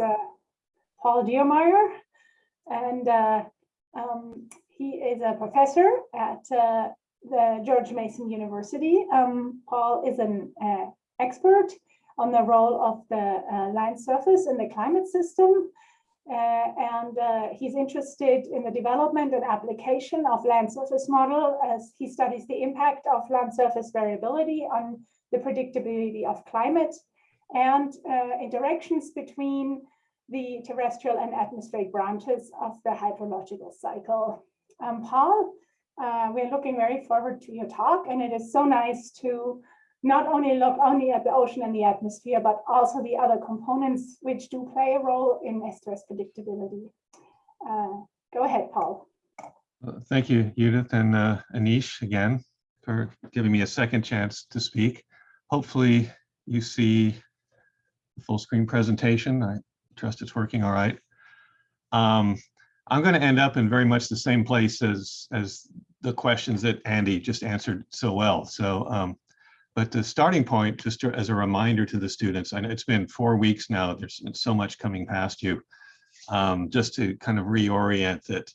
uh, Paul Dirmeyer, and uh, um, he is a professor at uh, the George Mason University. Um, Paul is an expert on the role of the land surface in the climate system. Uh, and uh, he's interested in the development and application of land surface model as he studies the impact of land surface variability on the predictability of climate and uh, interactions between the terrestrial and atmospheric branches of the hydrological cycle. Um, Paul, uh, we're looking very forward to your talk and it is so nice to not only look only at the ocean and the atmosphere, but also the other components which do play a role in S2S predictability. Uh, go ahead, Paul. Thank you, Judith and uh, Anish again for giving me a second chance to speak. Hopefully you see full screen presentation. I trust it's working all right. Um, I'm going to end up in very much the same place as, as the questions that Andy just answered so well. So um, but the starting point, just as a reminder to the students, know it's been four weeks now, there's so much coming past you, um, just to kind of reorient that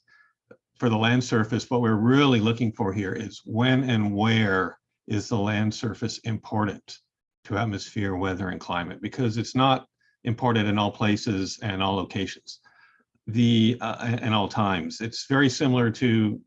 for the land surface, what we're really looking for here is when and where is the land surface important to atmosphere, weather, and climate, because it's not imported in all places and all locations the uh, and all times. It's very similar to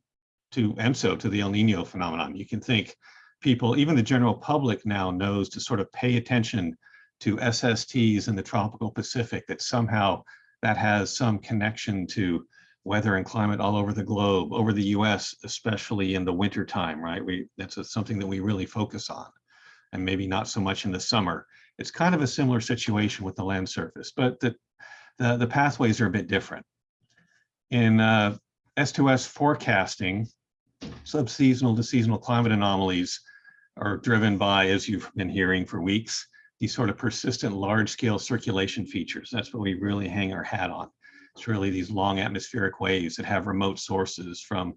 to ENSO, to the El Nino phenomenon. You can think people, even the general public now knows to sort of pay attention to SSTs in the tropical Pacific, that somehow that has some connection to weather and climate all over the globe, over the US, especially in the winter time, right? We That's a, something that we really focus on, and maybe not so much in the summer. It's kind of a similar situation with the land surface, but the, the, the pathways are a bit different. In uh, S2S forecasting, subseasonal to seasonal climate anomalies are driven by, as you've been hearing for weeks, these sort of persistent large scale circulation features. That's what we really hang our hat on. It's really these long atmospheric waves that have remote sources from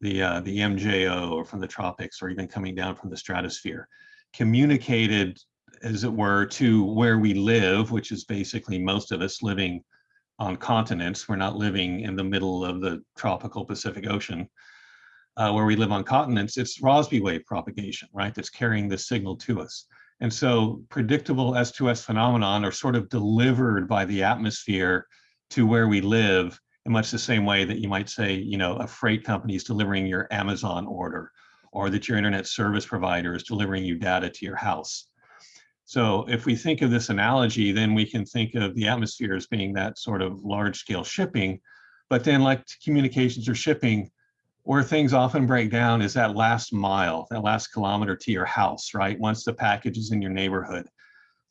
the, uh, the MJO or from the tropics or even coming down from the stratosphere, communicated as it were to where we live, which is basically most of us living on continents. We're not living in the middle of the tropical Pacific Ocean uh, where we live on continents, it's Rossby wave propagation, right? That's carrying the signal to us. And so predictable S2S phenomenon are sort of delivered by the atmosphere to where we live in much the same way that you might say, you know, a freight company is delivering your Amazon order or that your internet service provider is delivering you data to your house. So if we think of this analogy, then we can think of the atmosphere as being that sort of large scale shipping, but then like communications or shipping, where things often break down is that last mile, that last kilometer to your house, right? Once the package is in your neighborhood,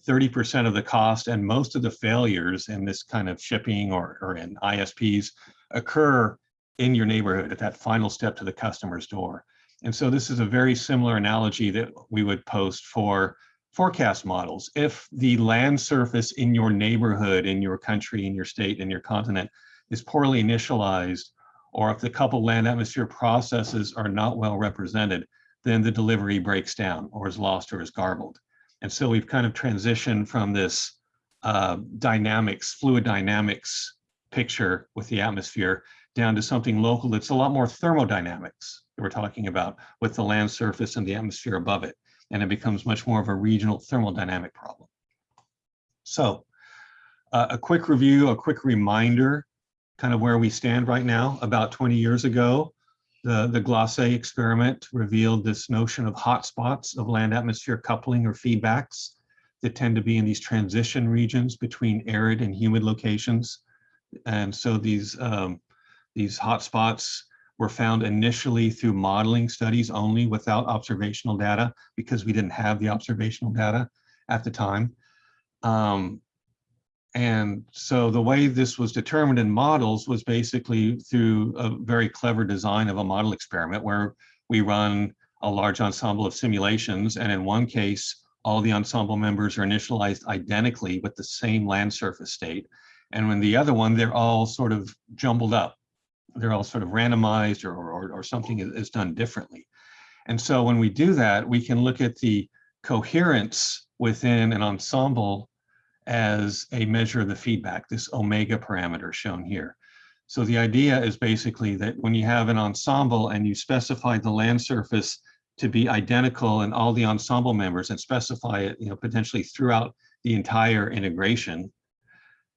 30% of the cost and most of the failures in this kind of shipping or, or in ISPs occur in your neighborhood at that final step to the customer's door. And so this is a very similar analogy that we would post for forecast models. If the land surface in your neighborhood, in your country, in your state, in your continent is poorly initialized, or if the coupled land atmosphere processes are not well represented, then the delivery breaks down or is lost or is garbled. And so we've kind of transitioned from this uh, dynamics, fluid dynamics picture with the atmosphere down to something local that's a lot more thermodynamics that we're talking about with the land surface and the atmosphere above it. And it becomes much more of a regional thermodynamic problem. So uh, a quick review, a quick reminder kind of where we stand right now. About 20 years ago, the, the GLACE experiment revealed this notion of hotspots of land atmosphere coupling or feedbacks that tend to be in these transition regions between arid and humid locations. And so these, um, these hotspots were found initially through modeling studies only without observational data because we didn't have the observational data at the time. Um, and so the way this was determined in models was basically through a very clever design of a model experiment where we run a large ensemble of simulations. And in one case, all the ensemble members are initialized identically with the same land surface state. And when the other one, they're all sort of jumbled up. They're all sort of randomized or, or, or something is done differently. And so when we do that, we can look at the coherence within an ensemble as a measure of the feedback, this omega parameter shown here. So the idea is basically that when you have an ensemble and you specify the land surface to be identical in all the ensemble members and specify it, you know, potentially throughout the entire integration,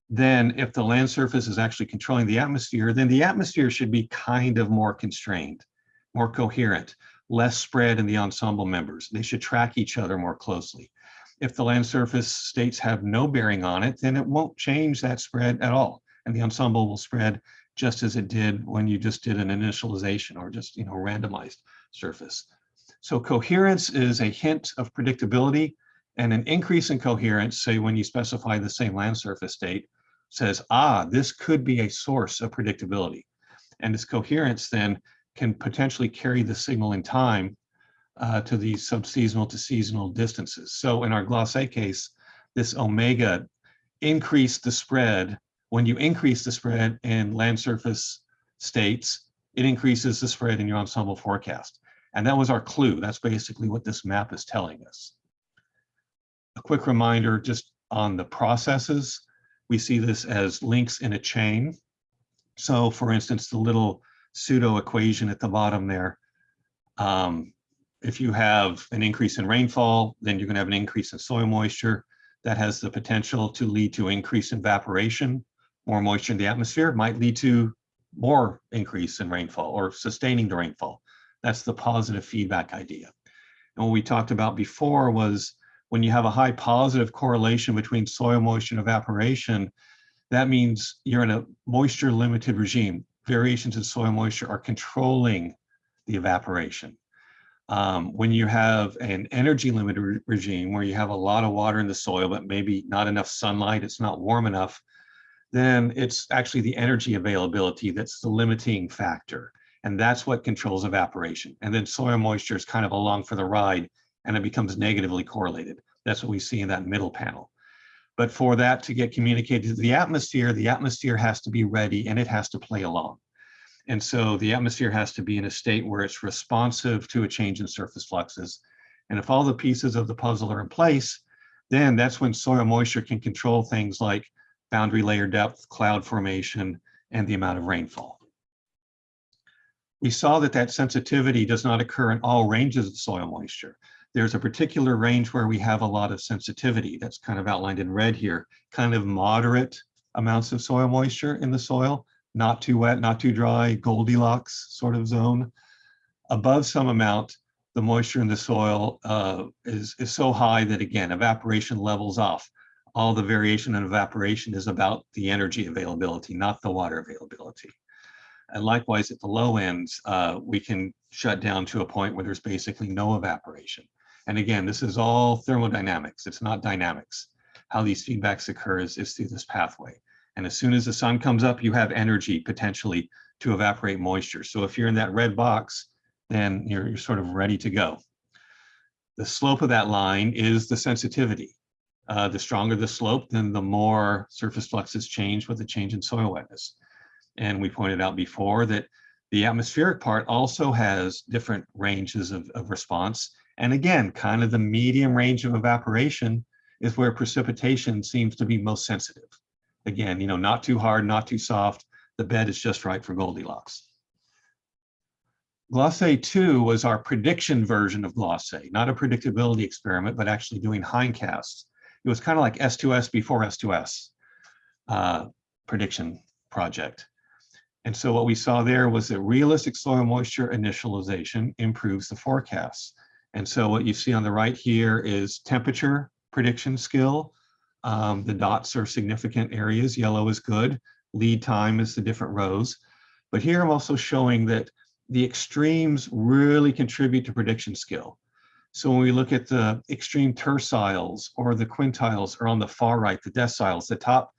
then if the land surface is actually controlling the atmosphere, then the atmosphere should be kind of more constrained, more coherent, less spread in the ensemble members. They should track each other more closely. If the land surface states have no bearing on it, then it won't change that spread at all. And the ensemble will spread just as it did when you just did an initialization or just, you know, randomized surface. So coherence is a hint of predictability and an increase in coherence, say when you specify the same land surface state, says, ah, this could be a source of predictability. And this coherence then can potentially carry the signal in time uh, to these subseasonal to seasonal distances. So in our GLACE case, this omega increased the spread. When you increase the spread in land surface states, it increases the spread in your ensemble forecast. And that was our clue. That's basically what this map is telling us. A quick reminder just on the processes. We see this as links in a chain. So for instance, the little pseudo equation at the bottom there, um, if you have an increase in rainfall, then you're going to have an increase in soil moisture. That has the potential to lead to increase in evaporation. More moisture in the atmosphere might lead to more increase in rainfall or sustaining the rainfall. That's the positive feedback idea. And what we talked about before was when you have a high positive correlation between soil moisture and evaporation, that means you're in a moisture limited regime. Variations in soil moisture are controlling the evaporation. Um, when you have an energy limited re regime where you have a lot of water in the soil, but maybe not enough sunlight, it's not warm enough, then it's actually the energy availability that's the limiting factor. And that's what controls evaporation. And then soil moisture is kind of along for the ride and it becomes negatively correlated. That's what we see in that middle panel. But for that to get communicated to the atmosphere, the atmosphere has to be ready and it has to play along. And so the atmosphere has to be in a state where it's responsive to a change in surface fluxes. And if all the pieces of the puzzle are in place, then that's when soil moisture can control things like boundary layer depth, cloud formation, and the amount of rainfall. We saw that that sensitivity does not occur in all ranges of soil moisture. There's a particular range where we have a lot of sensitivity that's kind of outlined in red here, kind of moderate amounts of soil moisture in the soil, not too wet, not too dry, Goldilocks sort of zone. Above some amount, the moisture in the soil uh, is, is so high that again, evaporation levels off. All the variation in evaporation is about the energy availability, not the water availability. And likewise, at the low ends, uh, we can shut down to a point where there's basically no evaporation. And again, this is all thermodynamics. It's not dynamics. How these feedbacks occur is, is through this pathway. And as soon as the sun comes up, you have energy potentially to evaporate moisture. So if you're in that red box, then you're, you're sort of ready to go. The slope of that line is the sensitivity. Uh, the stronger the slope, then the more surface fluxes change with the change in soil wetness. And we pointed out before that the atmospheric part also has different ranges of, of response. And again, kind of the medium range of evaporation is where precipitation seems to be most sensitive. Again, you know, not too hard, not too soft. The bed is just right for Goldilocks. GLACE 2 was our prediction version of GLACE, not a predictability experiment, but actually doing hindcasts. It was kind of like S2S before S2S uh, prediction project. And so what we saw there was that realistic soil moisture initialization improves the forecasts. And so what you see on the right here is temperature prediction skill. Um, the dots are significant areas. Yellow is good. Lead time is the different rows. But here I'm also showing that the extremes really contribute to prediction skill. So when we look at the extreme terciles or the quintiles are on the far right, the deciles, the top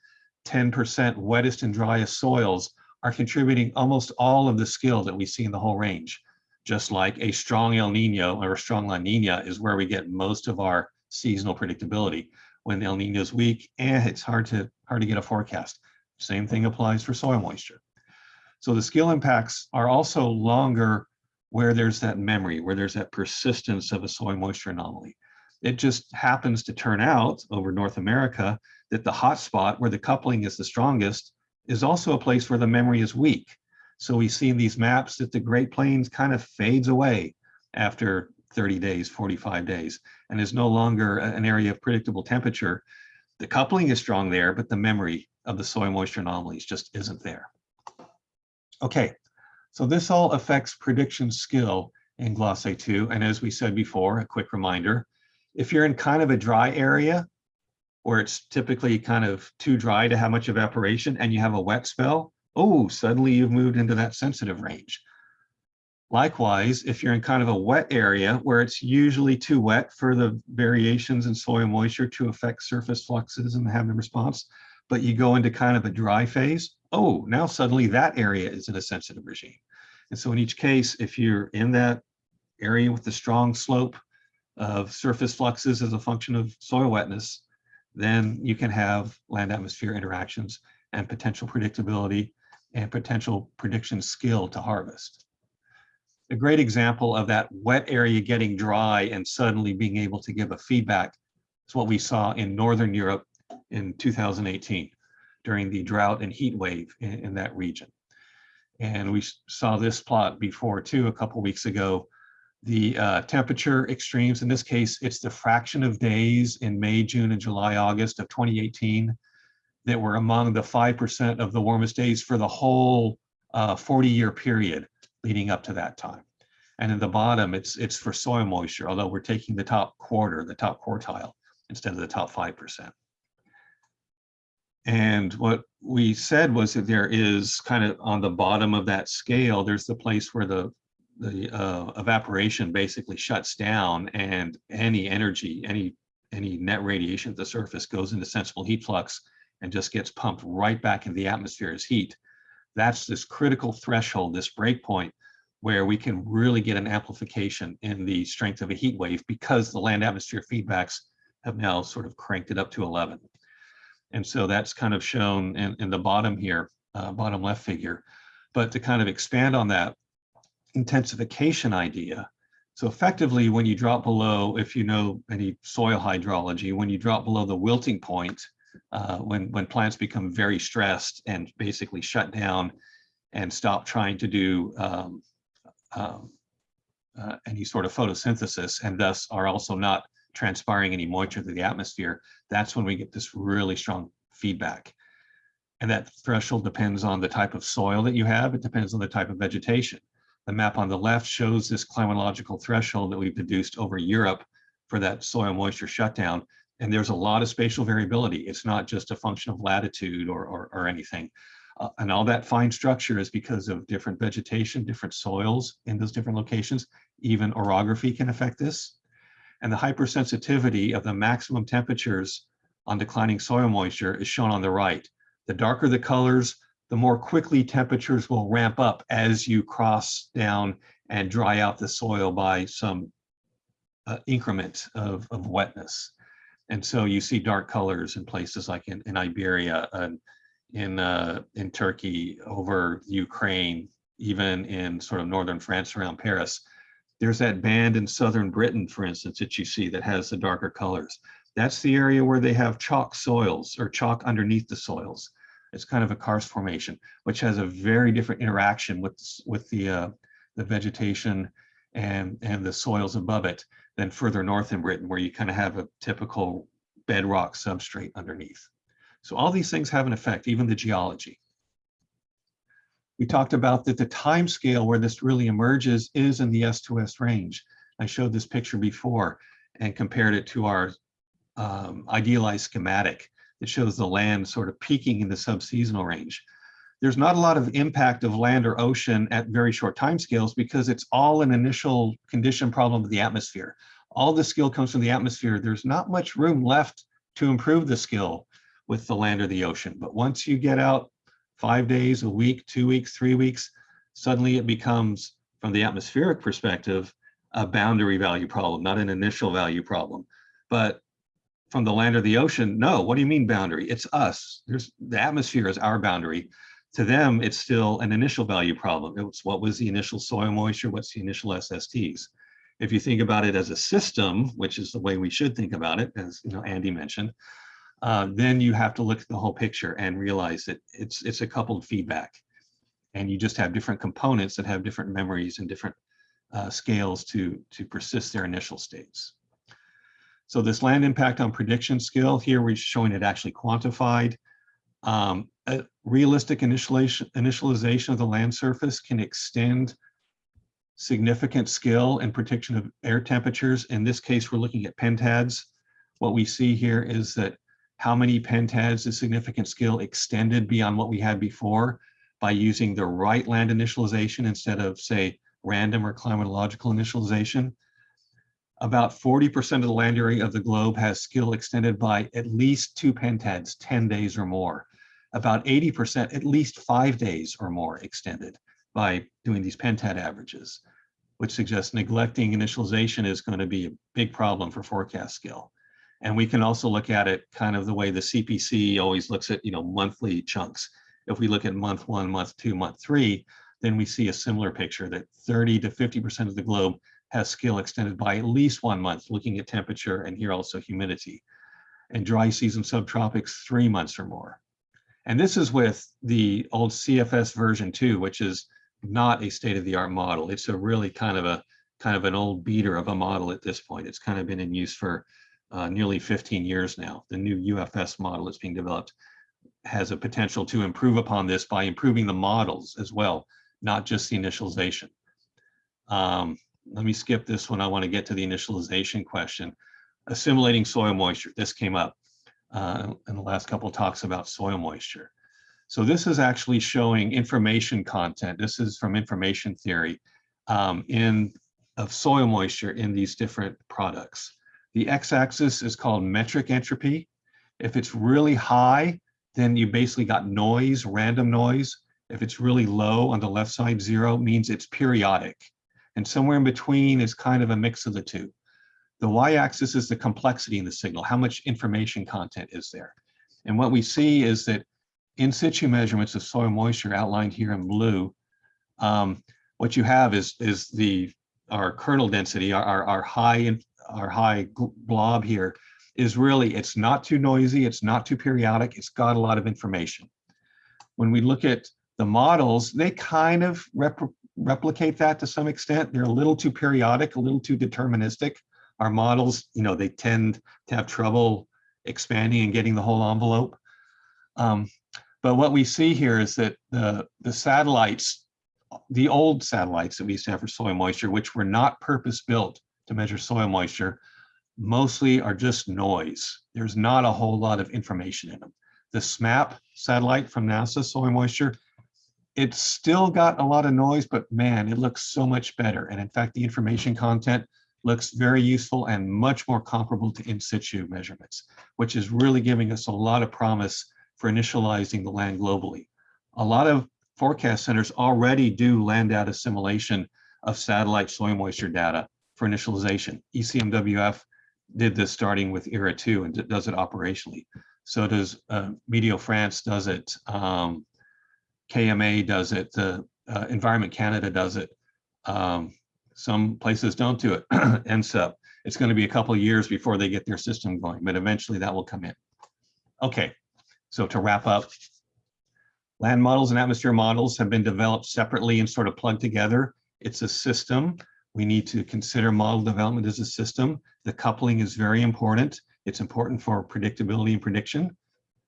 10% wettest and driest soils are contributing almost all of the skill that we see in the whole range. Just like a strong El Nino or a strong La Nina is where we get most of our seasonal predictability. When El Nino is weak, eh, it's hard to hard to get a forecast. Same thing applies for soil moisture. So the skill impacts are also longer where there's that memory, where there's that persistence of a soil moisture anomaly. It just happens to turn out over North America that the hot spot where the coupling is the strongest is also a place where the memory is weak. So we see in these maps that the Great Plains kind of fades away after 30 days, 45 days, and is no longer an area of predictable temperature. The coupling is strong there, but the memory of the soil moisture anomalies just isn't there. Okay, so this all affects prediction skill in GLACE 2. And as we said before, a quick reminder, if you're in kind of a dry area where it's typically kind of too dry to have much evaporation and you have a wet spell, oh, suddenly you've moved into that sensitive range. Likewise, if you're in kind of a wet area where it's usually too wet for the variations in soil moisture to affect surface fluxes and have the response, but you go into kind of a dry phase, oh, now suddenly that area is in a sensitive regime. And so in each case, if you're in that area with the strong slope of surface fluxes as a function of soil wetness, then you can have land atmosphere interactions and potential predictability and potential prediction skill to harvest. A great example of that wet area getting dry and suddenly being able to give a feedback is what we saw in Northern Europe in 2018 during the drought and heat wave in, in that region. And we saw this plot before too, a couple weeks ago. The uh, temperature extremes, in this case, it's the fraction of days in May, June, and July, August of 2018 that were among the 5% of the warmest days for the whole 40-year period leading up to that time. And in the bottom, it's it's for soil moisture, although we're taking the top quarter, the top quartile, instead of the top 5%. And what we said was that there is kind of on the bottom of that scale, there's the place where the the uh, evaporation basically shuts down and any energy, any any net radiation at the surface goes into sensible heat flux and just gets pumped right back into the atmosphere as heat. That's this critical threshold, this break point where we can really get an amplification in the strength of a heat wave because the land atmosphere feedbacks have now sort of cranked it up to 11. And so that's kind of shown in, in the bottom here, uh, bottom left figure. But to kind of expand on that intensification idea, so effectively when you drop below, if you know any soil hydrology, when you drop below the wilting point, uh, when, when plants become very stressed and basically shut down and stop trying to do um, um, uh, any sort of photosynthesis and thus are also not transpiring any moisture to the atmosphere, that's when we get this really strong feedback. And that threshold depends on the type of soil that you have. It depends on the type of vegetation. The map on the left shows this climatological threshold that we've deduced over Europe for that soil moisture shutdown. And there's a lot of spatial variability. It's not just a function of latitude or, or, or anything. Uh, and all that fine structure is because of different vegetation, different soils in those different locations. Even orography can affect this. And the hypersensitivity of the maximum temperatures on declining soil moisture is shown on the right. The darker the colors, the more quickly temperatures will ramp up as you cross down and dry out the soil by some uh, increment of, of wetness. And so you see dark colors in places like in, in Iberia and in, uh, in Turkey, over Ukraine, even in sort of northern France around Paris. There's that band in southern Britain, for instance, that you see that has the darker colors. That's the area where they have chalk soils or chalk underneath the soils. It's kind of a karst formation, which has a very different interaction with, with the, uh, the vegetation and, and the soils above it than further north in Britain, where you kind of have a typical bedrock substrate underneath. So all these things have an effect, even the geology. We talked about that the time scale where this really emerges is in the S2S range. I showed this picture before and compared it to our um, idealized schematic that shows the land sort of peaking in the subseasonal range. There's not a lot of impact of land or ocean at very short time scales because it's all an initial condition problem of the atmosphere. All the skill comes from the atmosphere. There's not much room left to improve the skill with the land or the ocean. But once you get out five days, a week, two weeks, three weeks, suddenly it becomes, from the atmospheric perspective, a boundary value problem, not an initial value problem. But from the land or the ocean, no, what do you mean boundary? It's us. There's the atmosphere is our boundary. To them, it's still an initial value problem. It's what was the initial soil moisture? What's the initial SSTs? If you think about it as a system, which is the way we should think about it, as you know, Andy mentioned, uh, then you have to look at the whole picture and realize that it's it's a coupled feedback, and you just have different components that have different memories and different uh, scales to to persist their initial states. So this land impact on prediction skill here, we're showing it actually quantified. Um, a realistic initialization, initialization of the land surface can extend significant skill in prediction of air temperatures. In this case, we're looking at pentads. What we see here is that how many pentads is significant skill extended beyond what we had before by using the right land initialization instead of say random or climatological initialization. About 40% of the land area of the globe has skill extended by at least two pentads, 10 days or more. About 80%, at least five days or more extended by doing these pentad averages, which suggests neglecting initialization is going to be a big problem for forecast skill. And we can also look at it kind of the way the CPC always looks at, you know, monthly chunks. If we look at month one, month two, month three, then we see a similar picture that 30 to 50% of the globe has skill extended by at least one month, looking at temperature and here also humidity. And dry season subtropics, three months or more. And this is with the old CFS version two, which is not a state-of-the-art model. It's a really kind of a kind of an old beater of a model at this point. It's kind of been in use for uh, nearly 15 years now. The new UFS model that's being developed has a potential to improve upon this by improving the models as well, not just the initialization. Um, let me skip this one. I want to get to the initialization question. Assimilating soil moisture. This came up uh, in the last couple talks about soil moisture. So this is actually showing information content. This is from information theory um, in of soil moisture in these different products. The x-axis is called metric entropy. If it's really high, then you basically got noise, random noise. If it's really low on the left side, zero means it's periodic. And somewhere in between is kind of a mix of the two. The y-axis is the complexity in the signal. How much information content is there? And what we see is that in situ measurements of soil moisture outlined here in blue, um, what you have is, is the our kernel density, our, our, our high our high blob here is really, it's not too noisy, it's not too periodic, it's got a lot of information. When we look at the models, they kind of rep replicate that to some extent. They're a little too periodic, a little too deterministic. Our models, you know, they tend to have trouble expanding and getting the whole envelope. Um, but what we see here is that the, the satellites, the old satellites that we used to have for soil moisture, which were not purpose built to measure soil moisture, mostly are just noise. There's not a whole lot of information in them. The SMAP satellite from NASA, soil moisture, it's still got a lot of noise, but man, it looks so much better. And in fact, the information content looks very useful and much more comparable to in situ measurements, which is really giving us a lot of promise for initializing the land globally. A lot of forecast centers already do land data assimilation of satellite soil moisture data for initialization. ECMWF did this starting with ERA 2 and does it operationally. So does uh, Meteo France does it, um, KMA does it, the uh, Environment Canada does it. Um, some places don't do it, NCEP. It's going to be a couple years before they get their system going, but eventually that will come in. Okay, so to wrap up, land models and atmosphere models have been developed separately and sort of plugged together. It's a system we need to consider model development as a system. The coupling is very important. It's important for predictability and prediction.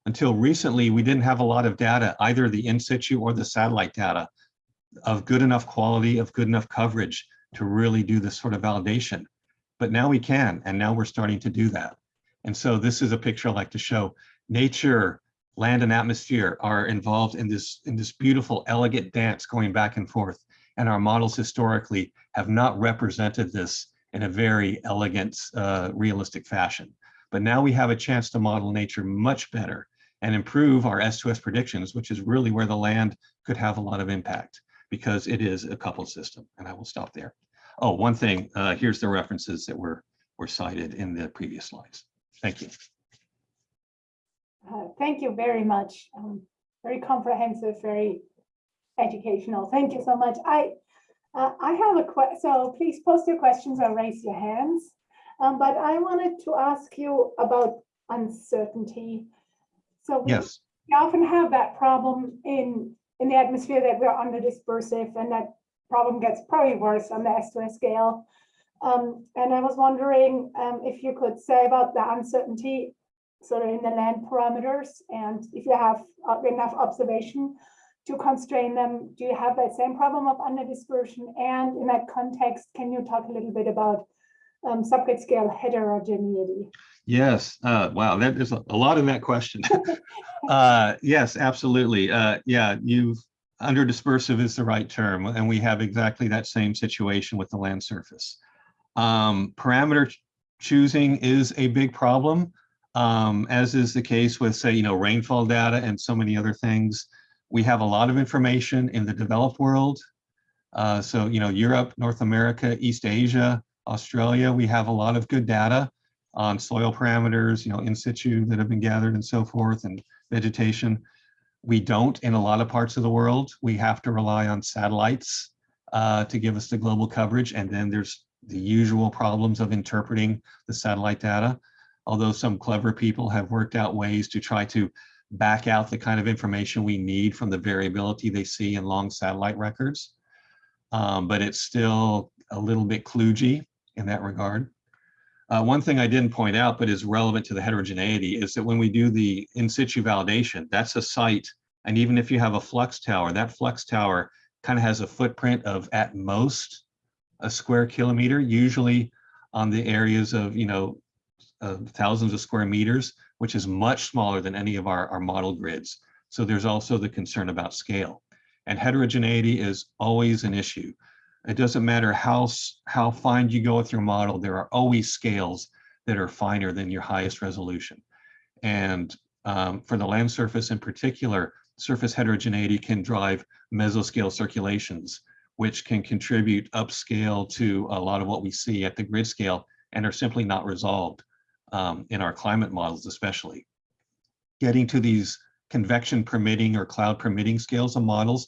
Until recently, we didn't have a lot of data, either the in situ or the satellite data of good enough quality, of good enough coverage to really do this sort of validation. But now we can, and now we're starting to do that. And so this is a picture I like to show. Nature, land and atmosphere are involved in this, in this beautiful, elegant dance going back and forth and our models historically have not represented this in a very elegant, uh, realistic fashion. But now we have a chance to model nature much better and improve our S2S predictions, which is really where the land could have a lot of impact because it is a coupled system. And I will stop there. Oh, one thing, uh, here's the references that were, were cited in the previous slides. Thank you. Uh, thank you very much. Um, very comprehensive, very educational. Thank you so much. I Uh, I have a que, so please post your questions or raise your hands. Um, but I wanted to ask you about uncertainty. So we Yes, we often have that problem in, in the atmosphere that we're under dispersive and that problem gets probably worse on the S2S scale. Um, and I was wondering um, if you could say about the uncertainty sort of in the land parameters and if you have uh, enough observation to constrain them, do you have that same problem of under dispersion? And in that context, can you talk a little bit about um, subgrid scale heterogeneity? Yes. Uh, wow, that is a lot in that question. Uh, yes, absolutely. Uh, yeah, you've, under dispersive is the right term, and we have exactly that same situation with the land surface. Um, parameter ch- choosing is a big problem, um, as is the case with, say, you know, rainfall data and so many other things. We have a lot of information in the developed world. Uh, so, you know, Europe, North America, East Asia, Australia, we have a lot of good data on soil parameters, you know, in situ that have been gathered and so forth, and vegetation. We don't in a lot of parts of the world. We have to rely on satellites uh, to give us the global coverage. And then there's the usual problems of interpreting the satellite data. Although some clever people have worked out ways to try to back out the kind of information we need from the variability they see in long satellite records. Um, but it's still a little bit kludgy in that regard. Uh, one thing I didn't point out, but is relevant to the heterogeneity, is that when we do the in situ validation, that's a site. And even if you have a flux tower, that flux tower kind of has a footprint of at most a square kilometer, usually on the areas of, you know, uh, thousands of square meters, which is much smaller than any of our, our model grids. So there's also the concern about scale. And heterogeneity is always an issue. It doesn't matter how, how fine you go with your model, there are always scales that are finer than your highest resolution. And um, for the land surface in particular, surface heterogeneity can drive mesoscale circulations, which can contribute upscale to a lot of what we see at the grid scale and are simply not resolved um, in our climate models, especially. Getting to these convection permitting or cloud permitting scales and models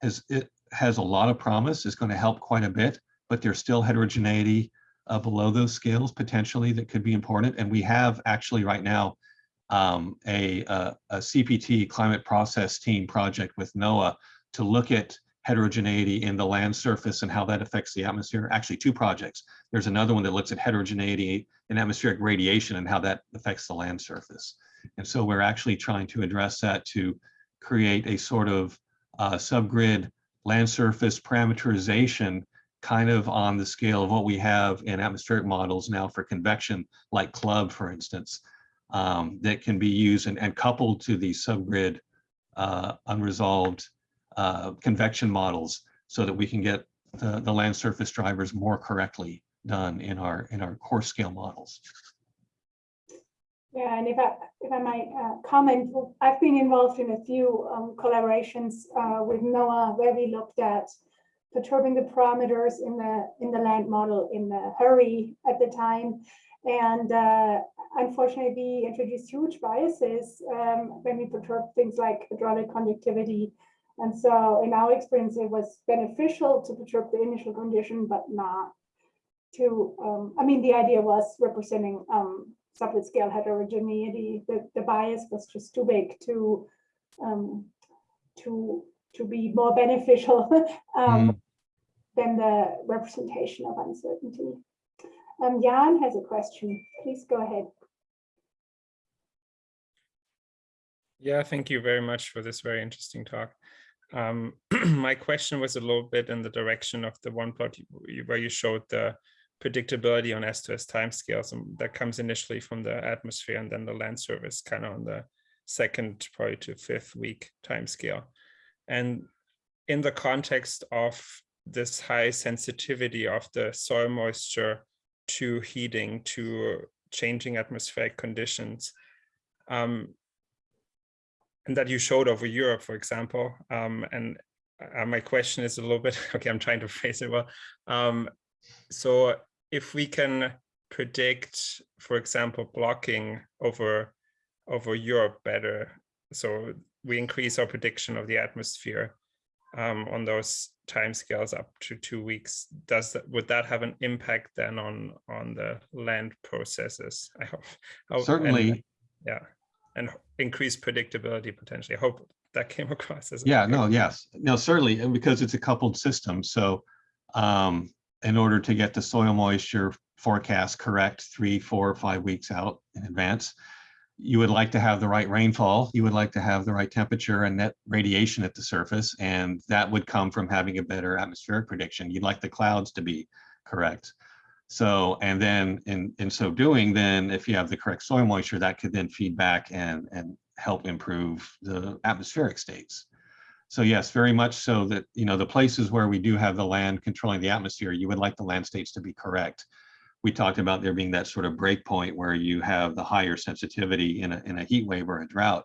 has, it has a lot of promise, is going to help quite a bit, but there's still heterogeneity uh, below those scales potentially that could be important. And we have actually right now um, a, a, a CPT climate process team project with NOAA to look at heterogeneity in the land surface and how that affects the atmosphere. Actually, two projects. There's another one that looks at heterogeneity in atmospheric radiation and how that affects the land surface. And so we're actually trying to address that to create a sort of uh, subgrid land surface parameterization kind of on the scale of what we have in atmospheric models now for convection, like CLUBB, for instance, um, that can be used and, and coupled to the subgrid uh, unresolved uh, convection models so that we can get the, the land surface drivers more correctly done in our in our core scale models. Yeah, and if I, if I might uh, comment, I've been involved in a few um, collaborations uh, with NOAA where we looked at perturbing the parameters in the in the land model in the hurry at the time. And uh, unfortunately, we introduced huge biases um, when we perturb things like hydraulic conductivity. And so in our experience, it was beneficial to perturb the initial condition, but not to, um, I mean, the idea was representing um, subgrid scale heterogeneity. The, the bias was just too big to um, to to be more beneficial um, than the representation of uncertainty. Um, Jan has a question. Please go ahead. Yeah, thank you very much for this very interesting talk. Um, my question was a little bit in the direction of the one plot you- where you showed the predictability on S2S timescales, and that comes initially from the atmosphere and then the land surface kind of on the second, probably to fifth week timescale. And in the context of this high sensitivity of the soil moisture to heating, to changing atmospheric conditions, um, and that you showed over Europe, for example. Um, and uh, my question is a little bit, okay, I'm trying to phrase it well. Um, so if we can predict, for example, blocking over, over Europe better, so we increase our prediction of the atmosphere, um, on those timescales up to two weeks, does that, would that have an impact then on, on the land processes? I hope. how- and- Certainly, Yeah, and increase predictability potentially. I hope that came across as. Yeah, no, yes, no, certainly, and because it's a coupled system, so um, in order to get the soil moisture forecast correct, three, four, five weeks out in advance, you would like to have the right rainfall, you would like to have the right temperature and net radiation at the surface, and that would come from having a better atmospheric prediction. You'd like the clouds to be correct. So, and then in, in so doing, then if you have the correct soil moisture, that could then feed back and, and help improve the atmospheric states. So yes, very much so that, you know, the places where we do have the land controlling the atmosphere, you would like the land states to be correct. We talked about there being that sort of break point where you have the higher sensitivity in a, in a heat wave or a drought.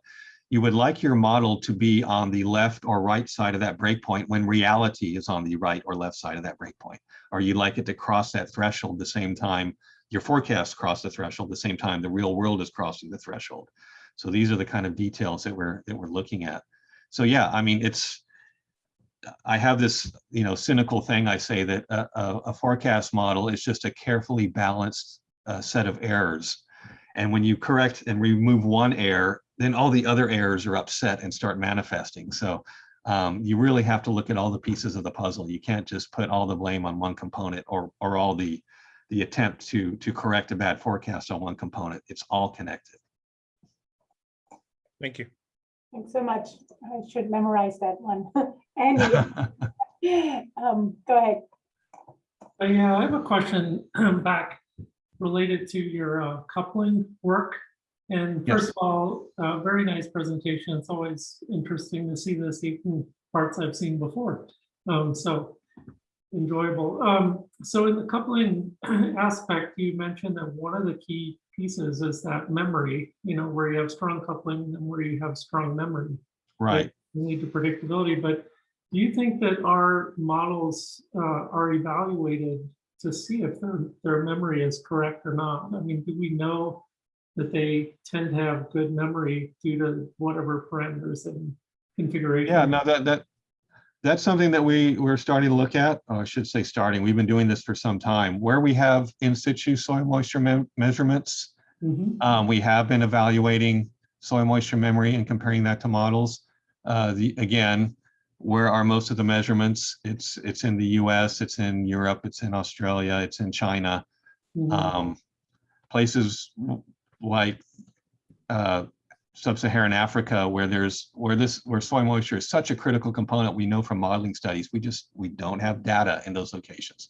You would like your model to be on the left or right side of that break point when reality is on the right or left side of that break point. Or you'd like it to cross that threshold the same time your forecasts cross the threshold, the same time the real world is crossing the threshold. So these are the kind of details that we're that we're looking at. So yeah, I mean, it's I have this, you know, cynical thing. I say that a, a, forecast model is just a carefully balanced uh, set of errors. And when you correct and remove one error, then all the other errors are upset and start manifesting. So um, you really have to look at all the pieces of the puzzle. You can't just put all the blame on one component or or all the the attempt to to correct a bad forecast on one component. It's all connected. Thank you. Thanks so much. I should memorize that one. Andy, um, go ahead. Uh, Yeah, I have a question back related to your uh, coupling work. And Yes. first of all, uh, very nice presentation. It's always interesting to see this, even parts I've seen before. Um, So enjoyable. Um, So in the coupling aspect, you mentioned that one of the key pieces is that memory, you know, where you have strong coupling and where you have strong memory Right. Need to predictability, but do you think that our models uh, are evaluated to see if their, their memory is correct or not? I mean, do we know that they tend to have good memory due to whatever parameters and configuration? Yeah, no, that, that, that's something that we, we're starting to look at, or I should say starting, we've been doing this for some time. Where we have in situ soil moisture me- measurements, Mhm, um, we have been evaluating soil moisture memory and comparing that to models. Uh, the, again, where are most of the measurements? It's, it's in the US, it's in Europe, it's in Australia, it's in China. mhm. Um, places like uh, sub-Saharan Africa, where there's where this where soil moisture is such a critical component, we know from modeling studies, we just we don't have data in those locations.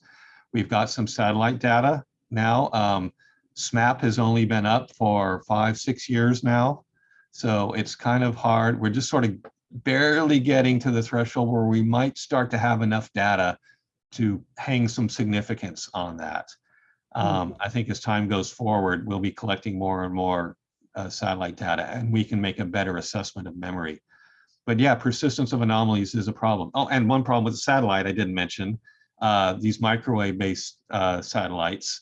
We've got some satellite data now. Um, SMAP has only been up for five, six years now. So it's kind of hard. We're just sort of barely getting to the threshold where we might start to have enough data to hang some significance on that. Um, I think as time goes forward, we'll be collecting more and more uh, satellite data and we can make a better assessment of memory. But yeah, persistence of anomalies is a problem. Oh, and one problem with the satellite I didn't mention, uh, these microwave-based uh, satellites,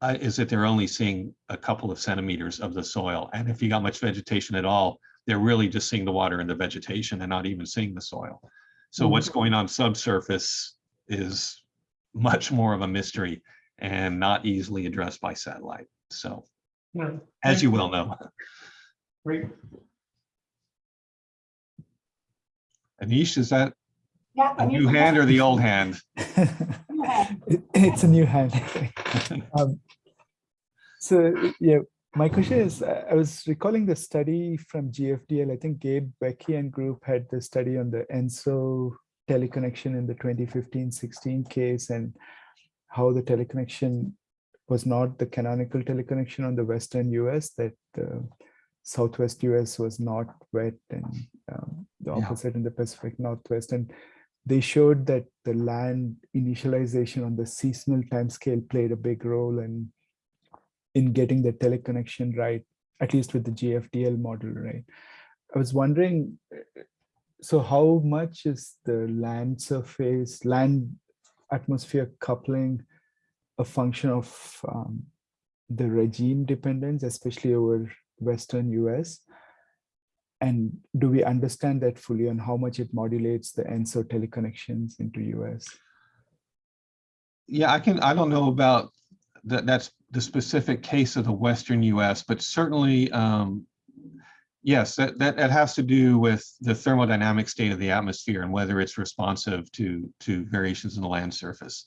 uh, is that they're only seeing a couple of centimeters of the soil. And if you got much vegetation at all, they're really just seeing the water and the vegetation and not even seeing the soil. So Mhm. what's going on subsurface is much more of a mystery and not easily addressed by satellite. So Yeah, as you well know, Great. Anish, is that Yeah. a new can- hand or the old hand? It- It's a new hand. Um, So, yeah, my question is, uh, I was recalling the study from GFDL. I think Gabe Vecchi and group had the study on the ENSO teleconnection in the 2015-16 case and how the teleconnection was not the canonical teleconnection on the Western US, that the Southwest US was not wet and um, the Yeah. opposite in the Pacific Northwest. And they showed that the land initialization on the seasonal timescale played a big role in in getting the teleconnection right, at least with the GFDL model, right? I was wondering, uh, so how much is the land surface, land atmosphere coupling a function of um, the regime dependence, especially over Western US? and do we understand that fully on how much it modulates the ENSO teleconnections into US? Yeah, I can, I don't know about that, that's the specific case of the Western US, but certainly, um, yes, that, that, that has to do with the thermodynamic state of the atmosphere and whether it's responsive to, to variations in the land surface.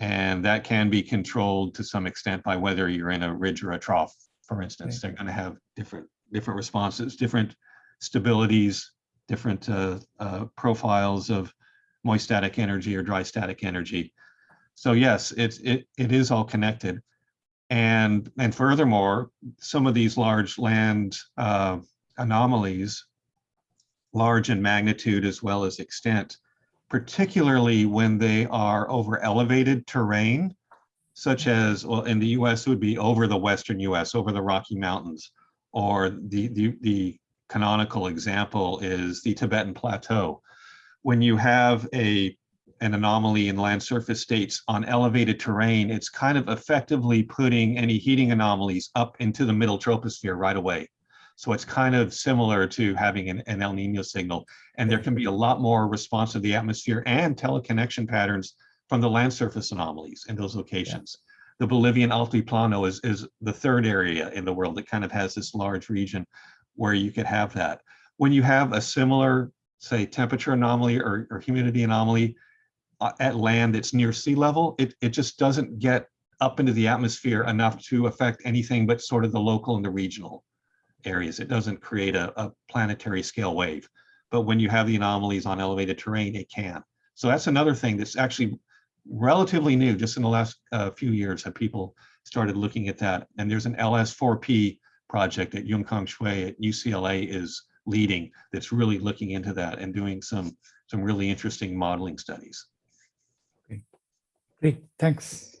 And that can be controlled to some extent by whether you're in a ridge or a trough, for instance. They're going to have different, different responses, different stabilities, different uh, uh, profiles of moist static energy or dry static energy. So yes, it's, it, it is all connected. And, and furthermore, some of these large land uh, anomalies, large in magnitude as well as extent, particularly when they are over elevated terrain, such mm-hmm. as, well, in the US, it would be over the Western US, over the Rocky Mountains, or the, the, the canonical example is the Tibetan Plateau. When you have a an anomaly in land surface states on elevated terrain, it's kind of effectively putting any heating anomalies up into the middle troposphere right away. So it's kind of similar to having an, an El Nino signal. And there can be a lot more response to the atmosphere and teleconnection patterns from the land surface anomalies in those locations. The Bolivian Altiplano is, is the third area in the world that kind of has this large region where you could have that. When you have a similar, say, temperature anomaly or, or humidity anomaly, uh, at land that's near sea level, it, it just doesn't get up into the atmosphere enough to affect anything but sort of the local and the regional areas. It doesn't create a, a planetary scale wave. But when you have the anomalies on elevated terrain, it can. So that's another thing that's actually relatively new, just in the last uh, few years have people started looking at that. And there's an LS4P project that Yongkang Xue at UCLA is leading that's really looking into that and doing some, some really interesting modeling studies. Great, thanks.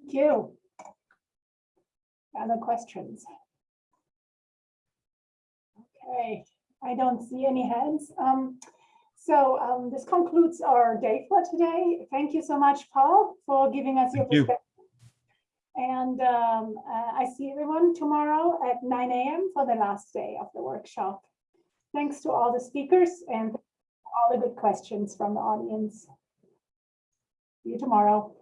Thank you. Other questions? Okay, I don't see any hands. Um, so um, this concludes our day for today. Thank you so much, Paul, for giving us your Thank you. And um, uh, I see everyone tomorrow at 9 a.m. for the last day of the workshop. Thanks to all the speakers and all the good questions from the audience. See you tomorrow.